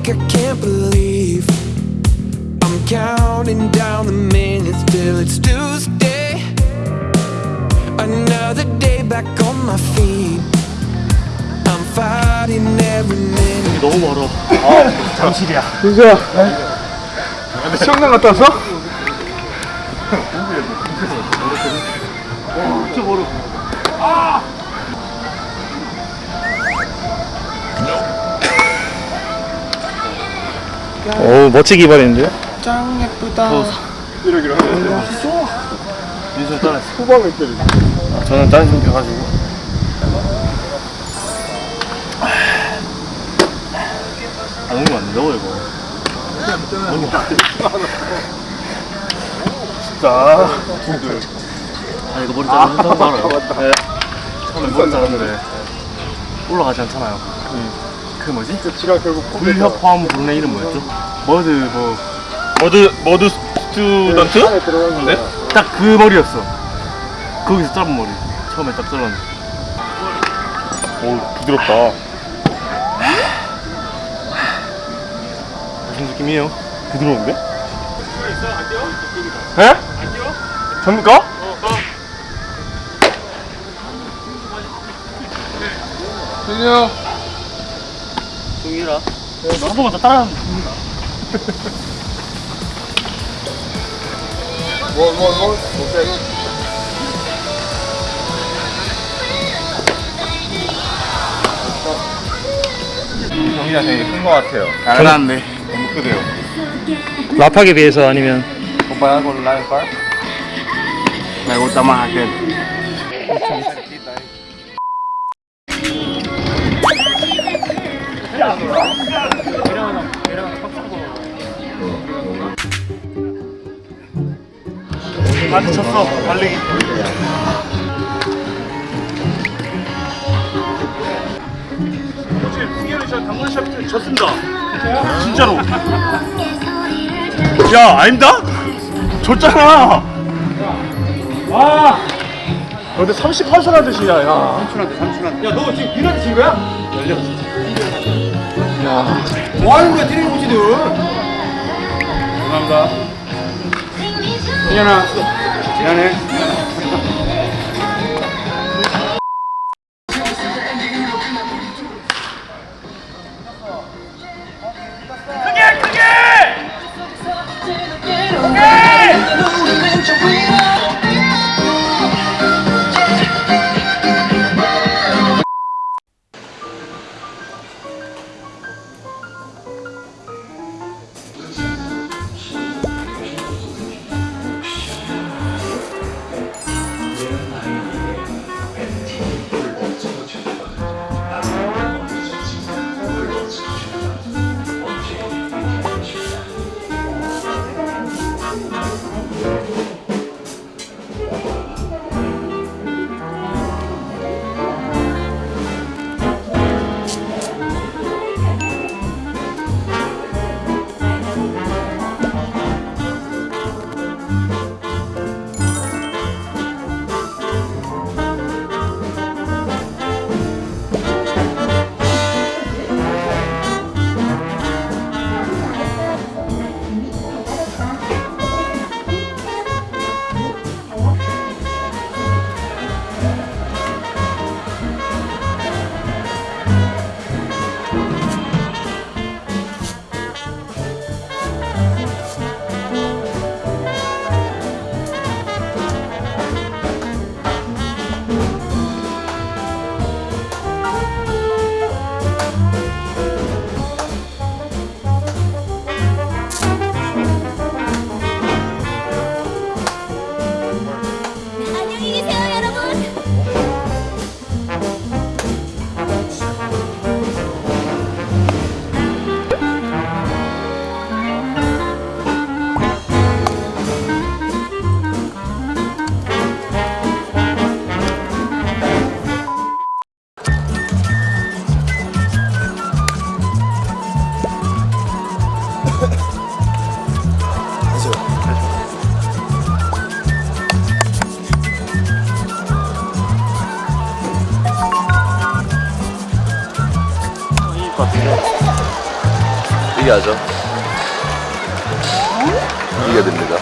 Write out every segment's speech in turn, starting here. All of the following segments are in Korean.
week, I can't believe I'm counting down the minutes till it's Tuesday. Another day back on my feet. I'm fighting every minute. 너무 멀어. 아, 잠실이야. 윤수야 수영장 갔다 왔어? 진짜 멀어. 오 멋지게 입어냈는데요? 짱 예쁘다. 이러기로 하네 민수 따라했어. 후방을 때리 저는 딴 생겨가지고. 아, 너무 안 넣어, 이거. 너무 진짜. 아, 이거 머리 자르는 거 알아요? 네. 처음에 머리 자르는데 올라가지 않잖아요. 그 뭐지? 지가 결국 불협화음 부르는 이름 뭐였죠? 머드 뭐. 머드 머드 스튜던트? 안에 들어갔는데? 딱그 머리였어. 거기서 짧은 머리. 처음에 딱 잘랐는데. 오 부드럽다 무슨 느낌이에요? 부드러운데? 에? 접니 까? 준영 종이라. 한 번만 더 따라하면 뭐뭐 뭐 오케이 정이가 되게 큰것 같아요 잘났네. 너무 크대요 라팍에 비해서 아니면 오빠야 그걸로 라인 빨? 나 이거 따만 할게. 많이 쳤어, 달리기. 승현이 저 당근 샤프트 쳤습니다. 진짜로. 야, 아닙니다? 졌잖아. 아. 근데 38살 드시냐 야 삼촌한테, 삼촌한테. 야, 너 지금 비난친 거야? 뭐 하는 거야, 트레이닝 코치들? 감사합니다. 승현아, 미안해. 신기하죠? 이겨야 됩니다.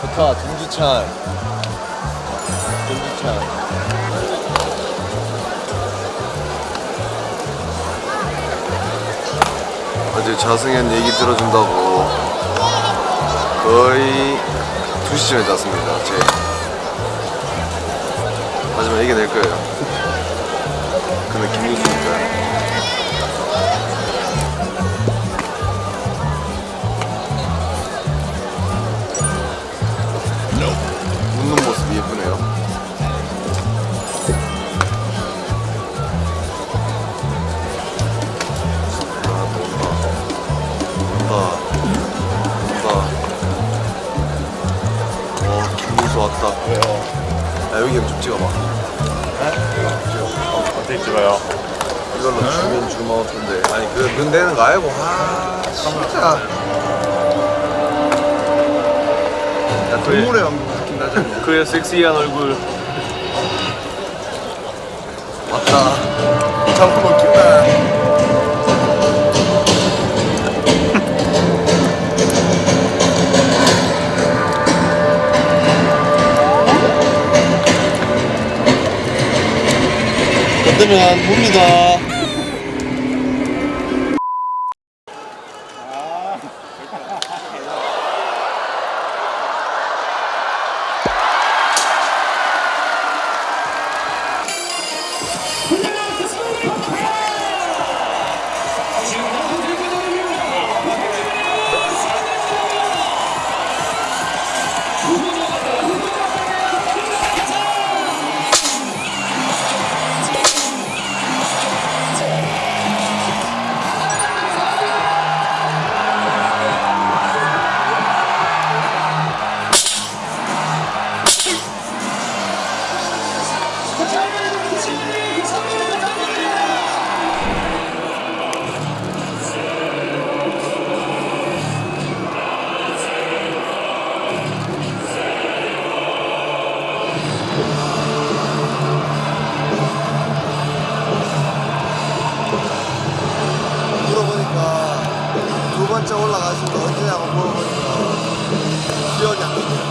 좋다, 정지찬. 정지찬. 어제 자승현 얘기 들어준다고 거의 2시쯤에 잤습니다. 제. 하지만 이겨낼 거예요. 좀 찍어봐. 어떻게 찍어요? 이걸로 주면 주먹 텐데. 아니, 그, 거 알고. 아, 진짜. 야, 동물의 왕국 느낌 않냐? 그의 섹시한 얼굴 맞다. 잠깐 먹 건드면 봅니다. 올라가신 거 언제냐고 물어보니까 기억이 안 나네요.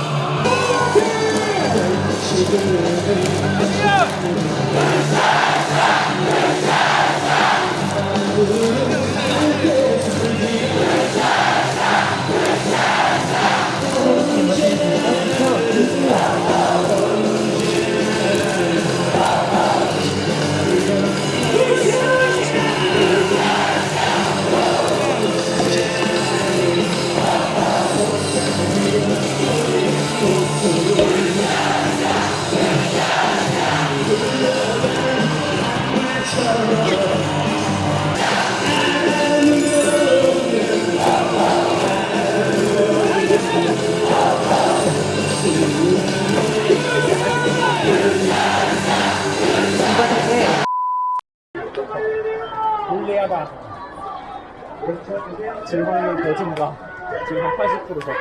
질문이 더 증가. 지금 한 80% 졌다.